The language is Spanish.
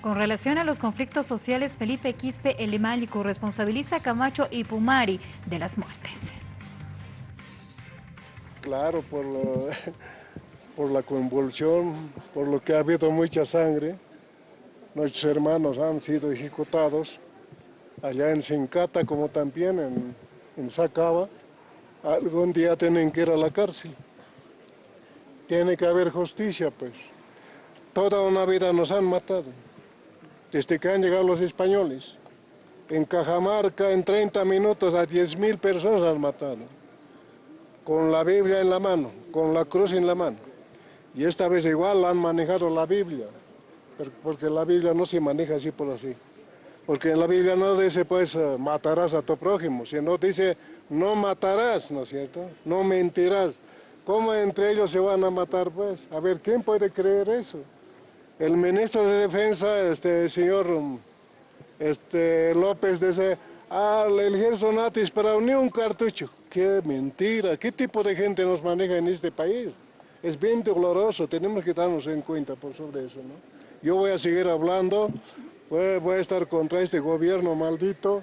Con relación a los conflictos sociales, Felipe Quispe Elemálico responsabiliza a Camacho y Pumari de las muertes. Claro, por, la convulsión, por lo que ha habido mucha sangre. Nuestros hermanos han sido ejecutados allá en Sincata como también en, en Sacaba. Algún día tienen que ir a la cárcel. Tiene que haber justicia, pues. Toda una vida nos han matado desde que han llegado los españoles. En Cajamarca en 30 minutos a 10.000 personas han matado, con la Biblia en la mano, con la cruz en la mano. Y esta vez igual han manejado la Biblia, porque la Biblia no se maneja así por así. Porque en la Biblia no dice pues eh, matarás a tu prójimo, sino dice no matarás, ¿no es cierto? No mentirás. ¿Cómo entre ellos se van a matar pues? A ver, ¿quién puede creer eso? El ministro de Defensa, este señor este, López, dice, ah, el ejército no ha disparado ni un cartucho. Qué mentira, qué tipo de gente nos maneja en este país. Es bien doloroso, tenemos que darnos en cuenta por sobre eso. ¿no? Yo voy a seguir hablando, voy a estar contra este gobierno maldito,